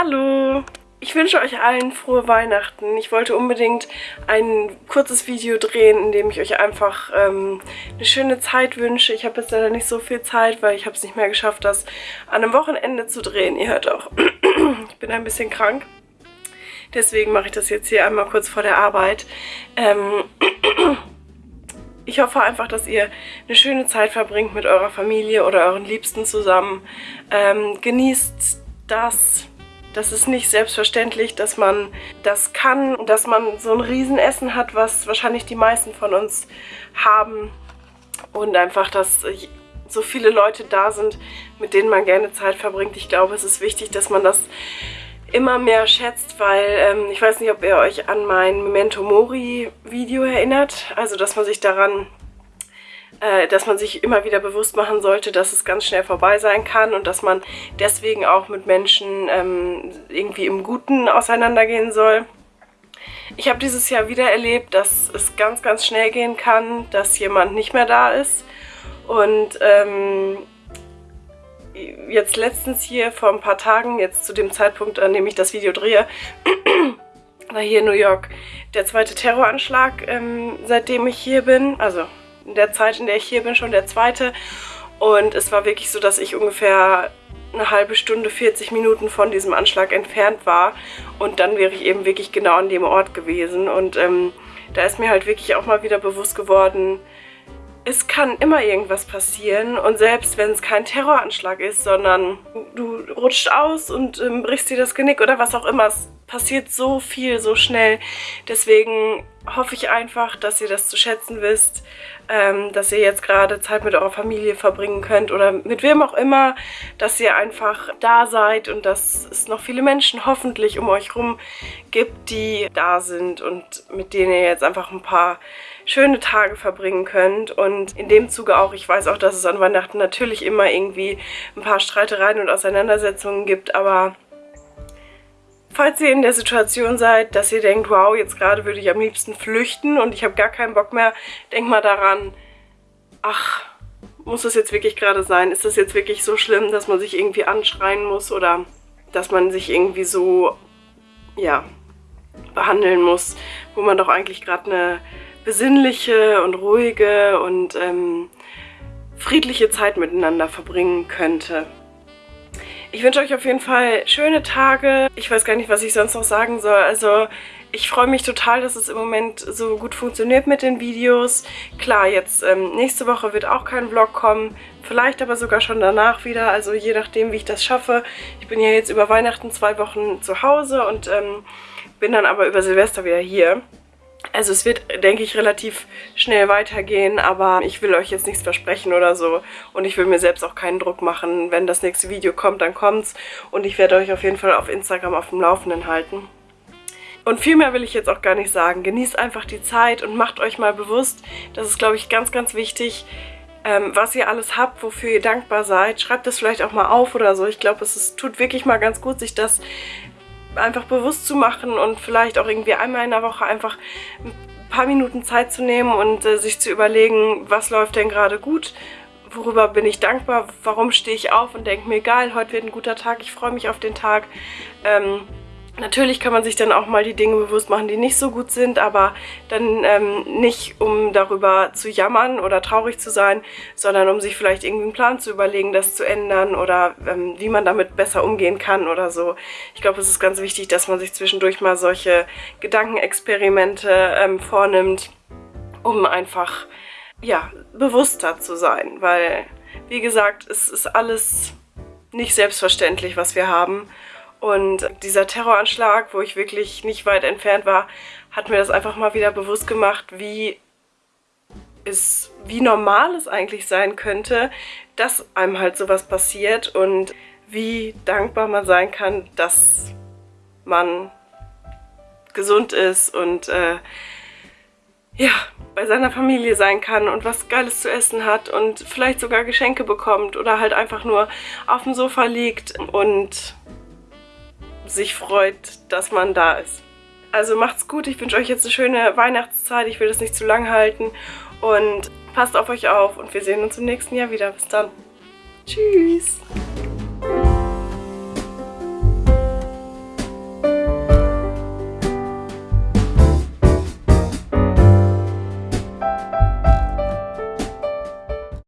Hallo! Ich wünsche euch allen frohe Weihnachten. Ich wollte unbedingt ein kurzes Video drehen, in dem ich euch einfach ähm, eine schöne Zeit wünsche. Ich habe jetzt leider nicht so viel Zeit, weil ich habe es nicht mehr geschafft, das an einem Wochenende zu drehen. Ihr hört auch, ich bin ein bisschen krank. Deswegen mache ich das jetzt hier einmal kurz vor der Arbeit. Ähm, ich hoffe einfach, dass ihr eine schöne Zeit verbringt mit eurer Familie oder euren Liebsten zusammen. Ähm, genießt das, das ist nicht selbstverständlich, dass man das kann dass man so ein Riesenessen hat, was wahrscheinlich die meisten von uns haben. Und einfach, dass so viele Leute da sind, mit denen man gerne Zeit verbringt. Ich glaube, es ist wichtig, dass man das immer mehr schätzt, weil ähm, ich weiß nicht, ob ihr euch an mein Memento Mori Video erinnert. Also, dass man sich daran dass man sich immer wieder bewusst machen sollte, dass es ganz schnell vorbei sein kann und dass man deswegen auch mit Menschen ähm, irgendwie im Guten auseinandergehen soll. Ich habe dieses Jahr wieder erlebt, dass es ganz, ganz schnell gehen kann, dass jemand nicht mehr da ist. Und ähm, jetzt letztens hier vor ein paar Tagen, jetzt zu dem Zeitpunkt, an dem ich das Video drehe, war hier in New York der zweite Terroranschlag, ähm, seitdem ich hier bin. Also in der Zeit, in der ich hier bin, schon der zweite. Und es war wirklich so, dass ich ungefähr eine halbe Stunde, 40 Minuten von diesem Anschlag entfernt war. Und dann wäre ich eben wirklich genau an dem Ort gewesen. Und ähm, da ist mir halt wirklich auch mal wieder bewusst geworden, es kann immer irgendwas passieren und selbst wenn es kein Terroranschlag ist, sondern du rutscht aus und ähm, brichst dir das Genick oder was auch immer, es passiert so viel, so schnell. Deswegen hoffe ich einfach, dass ihr das zu schätzen wisst, ähm, dass ihr jetzt gerade Zeit mit eurer Familie verbringen könnt oder mit wem auch immer, dass ihr einfach da seid und dass es noch viele Menschen hoffentlich um euch rum gibt, die da sind und mit denen ihr jetzt einfach ein paar schöne Tage verbringen könnt und in dem Zuge auch, ich weiß auch, dass es an Weihnachten natürlich immer irgendwie ein paar Streitereien und Auseinandersetzungen gibt, aber Falls ihr in der Situation seid, dass ihr denkt, wow, jetzt gerade würde ich am liebsten flüchten und ich habe gar keinen Bock mehr, denkt mal daran, ach, muss das jetzt wirklich gerade sein? Ist das jetzt wirklich so schlimm, dass man sich irgendwie anschreien muss oder dass man sich irgendwie so, ja, behandeln muss, wo man doch eigentlich gerade eine besinnliche und ruhige und ähm, friedliche Zeit miteinander verbringen könnte. Ich wünsche euch auf jeden Fall schöne Tage. Ich weiß gar nicht, was ich sonst noch sagen soll. Also ich freue mich total, dass es im Moment so gut funktioniert mit den Videos. Klar, jetzt ähm, nächste Woche wird auch kein Vlog kommen. Vielleicht aber sogar schon danach wieder. Also je nachdem, wie ich das schaffe. Ich bin ja jetzt über Weihnachten zwei Wochen zu Hause und ähm, bin dann aber über Silvester wieder hier. Also es wird, denke ich, relativ schnell weitergehen, aber ich will euch jetzt nichts versprechen oder so. Und ich will mir selbst auch keinen Druck machen. Wenn das nächste Video kommt, dann kommt's. Und ich werde euch auf jeden Fall auf Instagram auf dem Laufenden halten. Und viel mehr will ich jetzt auch gar nicht sagen. Genießt einfach die Zeit und macht euch mal bewusst, das ist, glaube ich, ganz, ganz wichtig, ähm, was ihr alles habt, wofür ihr dankbar seid. Schreibt das vielleicht auch mal auf oder so. Ich glaube, es ist, tut wirklich mal ganz gut, sich das einfach bewusst zu machen und vielleicht auch irgendwie einmal in der Woche einfach ein paar Minuten Zeit zu nehmen und äh, sich zu überlegen, was läuft denn gerade gut, worüber bin ich dankbar, warum stehe ich auf und denke mir, geil, heute wird ein guter Tag, ich freue mich auf den Tag. Ähm, Natürlich kann man sich dann auch mal die Dinge bewusst machen, die nicht so gut sind, aber dann ähm, nicht, um darüber zu jammern oder traurig zu sein, sondern um sich vielleicht irgendwie einen Plan zu überlegen, das zu ändern oder ähm, wie man damit besser umgehen kann oder so. Ich glaube, es ist ganz wichtig, dass man sich zwischendurch mal solche Gedankenexperimente ähm, vornimmt, um einfach, ja, bewusster zu sein, weil, wie gesagt, es ist alles nicht selbstverständlich, was wir haben und dieser Terroranschlag, wo ich wirklich nicht weit entfernt war, hat mir das einfach mal wieder bewusst gemacht, wie es, wie normal es eigentlich sein könnte, dass einem halt sowas passiert und wie dankbar man sein kann, dass man gesund ist und äh, ja, bei seiner Familie sein kann und was Geiles zu essen hat und vielleicht sogar Geschenke bekommt oder halt einfach nur auf dem Sofa liegt und sich freut, dass man da ist. Also macht's gut, ich wünsche euch jetzt eine schöne Weihnachtszeit, ich will das nicht zu lang halten und passt auf euch auf und wir sehen uns im nächsten Jahr wieder. Bis dann. Tschüss.